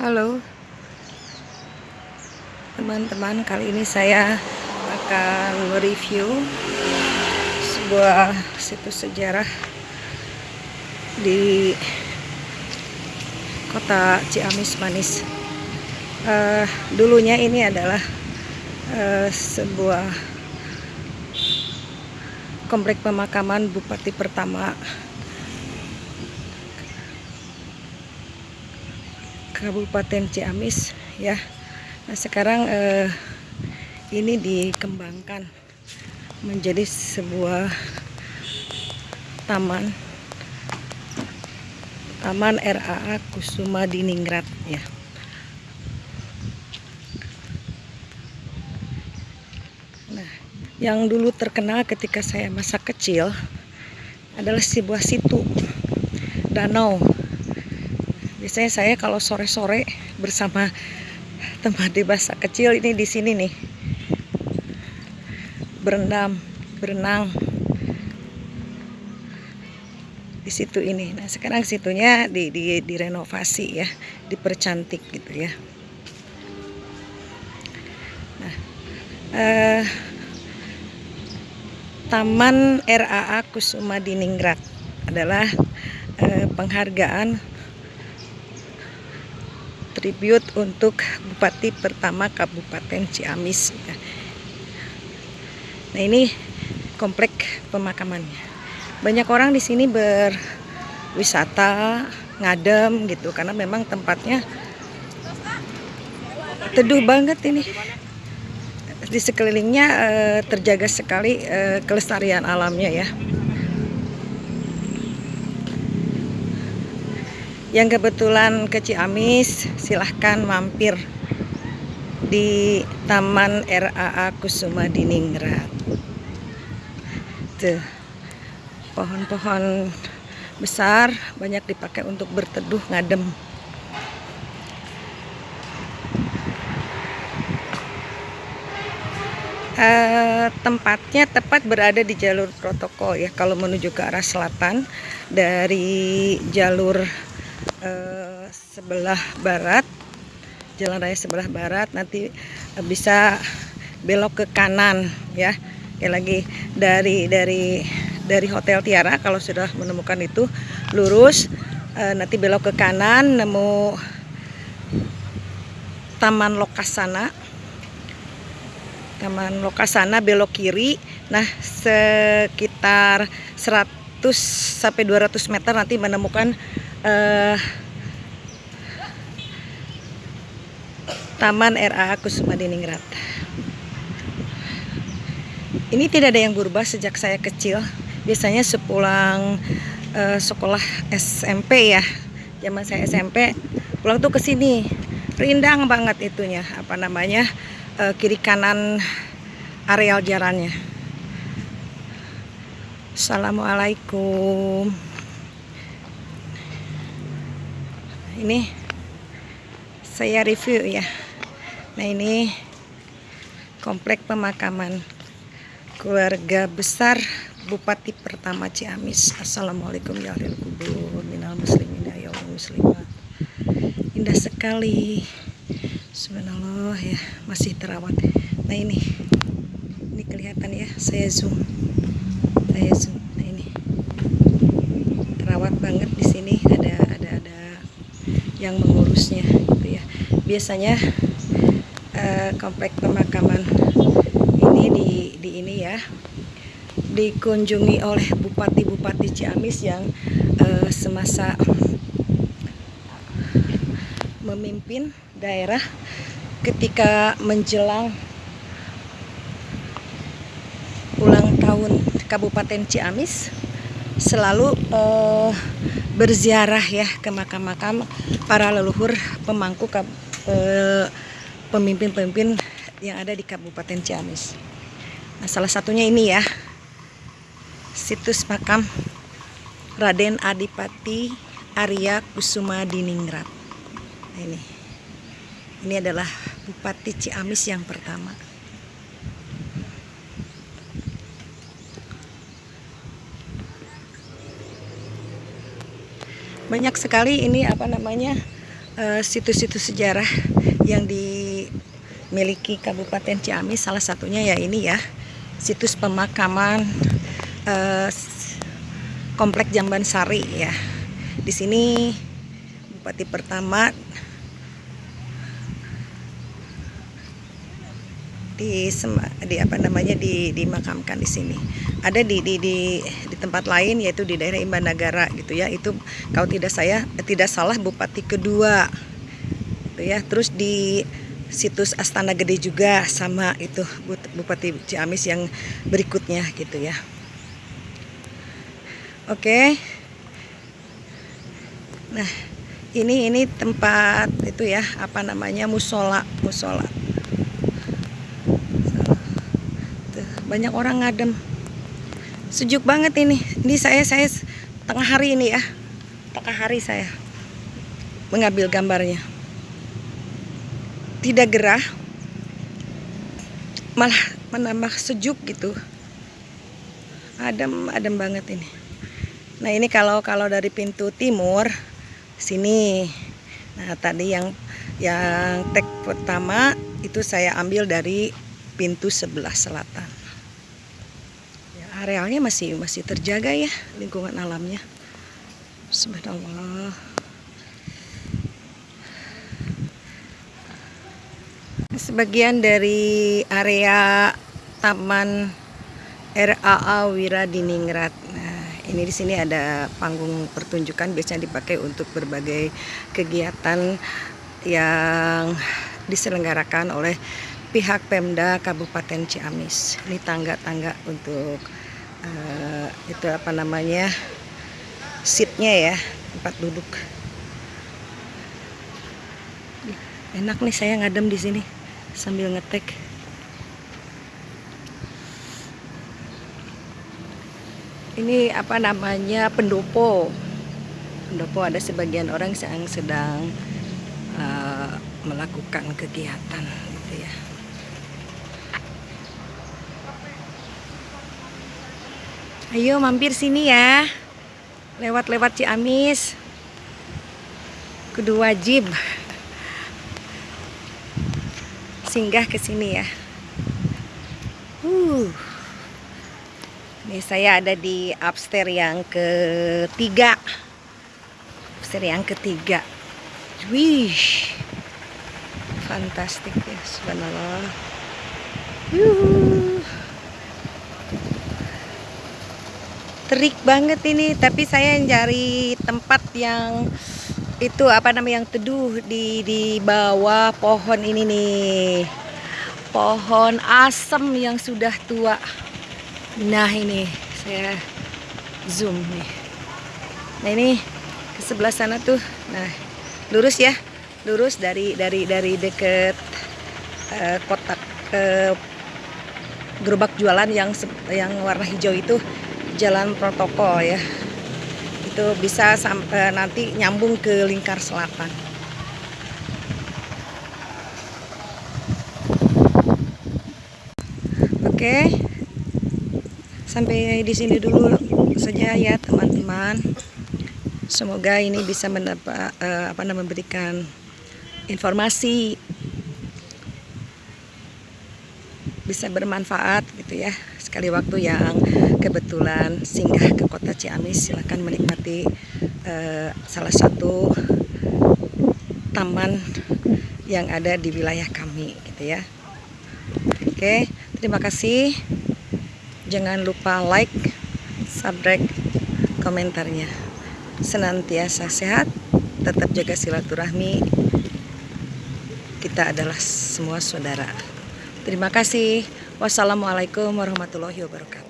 Halo. Teman-teman kali ini saya akan mereview sebuah situs sejarah di kota Ciamis Manis. Uh, dulunya ini adalah uh, sebuah komplek pemakaman Bupati pertama Kabupaten Ciamis ya. Nah, sekarang eh, ini dikembangkan menjadi sebuah taman Taman RAA Kusuma Diningrat ya. Nah, yang dulu terkenal ketika saya masa kecil adalah sebuah situ danau biasanya saya kalau sore-sore bersama teman di masa kecil ini di sini nih. Berendam berenang. Di situ ini. Nah sekarang situnya di, di direnovasi ya dipercantik gitu ya. Nah eh, Taman RAA Kusuma Diningrat adalah eh, penghargaan tribute untuk Bupati pertama Kabupaten Ciamis. Nah ini komplek pemakamannya. Banyak orang di sini berwisata, ngadem gitu karena memang tempatnya teduh banget ini. Di sekelilingnya eh, terjaga sekali eh, kelestarian alamnya ya. Yang kebetulan ke Ciamis silahkan mampir di Taman RAA Kusuma Diningrat tuh pohon-pohon besar banyak dipakai untuk berteduh ngadem. Uh, tempatnya tepat berada di jalur protokol ya kalau menuju ke arah selatan. Dari jalur eh, sebelah barat jalan raya sebelah barat nanti eh, bisa belok ke kanan ya. Kayak lagi dari dari dari Hotel Tiara kalau sudah menemukan itu lurus eh, nanti belok ke kanan nemu Taman Lokasana. Taman Lokasana belok kiri nah sekitar 100 sampai 200 meter nanti menemukan uh, Taman RA Kusuma Diningrat. Ini tidak ada yang berubah sejak saya kecil. Biasanya sepulang uh, sekolah SMP ya, zaman saya SMP, pulang tuh ke sini. Rindang banget itunya, apa namanya? Uh, kiri kanan areal jalannya. Assalamualaikum. Ini saya review ya. Nah ini komplek pemakaman keluarga besar Bupati pertama Ciamis. Assalamualaikum ya kubur minal muslimin ya muslimat. Indah sekali. Subhanallah ya masih terawat. Nah ini ini kelihatan ya saya zoom. Saya zoom. Nah ini. Terawat banget di sini. Ada yang mengurusnya gitu ya. Biasanya uh, komplek pemakaman ini di, di ini ya dikunjungi oleh bupati-bupati Ciamis yang uh, semasa memimpin daerah ketika menjelang ulang tahun Kabupaten Ciamis selalu uh, berziarah ya ke makam-makam para leluhur pemangku eh, pemimpin-pemimpin yang ada di Kabupaten Ciamis. Nah, salah satunya ini ya. Situs makam Raden Adipati Arya Kusuma Diningrat. Nah, ini. Ini adalah Bupati Ciamis yang pertama. Banyak sekali ini apa namanya eh, situs-situs uh, sejarah yang dimiliki Kabupaten Ciamis. Salah satunya ya ini ya situs pemakaman uh, Komplek Jamban Sari ya. Di sini Bupati pertama di di apa namanya di dimakamkan di sini. Ada di di di di tempat lain yaitu di daerah Imbanagara gitu ya. Itu kalau tidak saya tidak salah bupati kedua. Gitu ya. Terus di situs Astana Gede juga sama itu Bupati Ciamis yang berikutnya gitu ya. Oke. Nah, ini ini tempat itu ya, apa namanya? musola, musola. Banyak orang ngadem. Sejuk banget ini. Ini saya saya tengah hari ini ya. Tengah hari saya mengambil gambarnya. Tidak gerah malah menambah sejuk gitu. Adem adem banget ini. Nah ini kalau kalau dari pintu timur sini. Nah tadi yang yang tek pertama itu saya ambil dari pintu sebelah selatan arealnya masih masih terjaga ya lingkungan alamnya. Subhanallah. Sebagian dari area taman RAA Wiradiningrat. Nah ini di sini ada panggung pertunjukan biasanya dipakai untuk berbagai kegiatan yang diselenggarakan oleh pihak Pemda Kabupaten Ciamis. Ini tangga-tangga untuk uh, itu apa namanya seatnya ya tempat duduk. Enak nih saya ngadem di sini sambil ngetek. Ini apa namanya pendopo. Pendopo ada sebagian orang yang sedang uh, melakukan kegiatan gitu ya Ayo mampir sini ya. Lewat-lewat Ciamis. Kudu wajib. Singgah ke sini ya. Uh. Ini saya ada di upstairs yang ketiga. Upstairs yang ketiga. Wih. Fantastik ya, subhanallah. Yuhu. Terik banget ini. Tapi saya cari tempat yang itu apa namanya yang teduh di di bawah pohon ini nih. Pohon asem yang sudah tua. Nah ini saya zoom nih. Nah ini ke sebelah sana tuh. Nah lurus ya. Lurus dari dari dari deket uh, kotak uh, gerobak jualan yang yang warna hijau itu jalan protokol ya. Itu bisa sampai nanti nyambung ke lingkar selatan. Oke. Sampai di sini dulu saja ya teman-teman. Semoga ini bisa mendapat uh, apa namanya memberikan informasi bisa bermanfaat gitu ya. Sekali waktu yang kebetulan singgah ke kota Ciamis silahkan menikmati uh, salah satu taman yang ada di wilayah kami gitu ya. Oke terima kasih. Jangan lupa like subscribe komentarnya. Senantiasa sehat tetap jaga silaturahmi. Kita adalah semua saudara Terima kasih. Wassalamualaikum warahmatullahi wabarakatuh.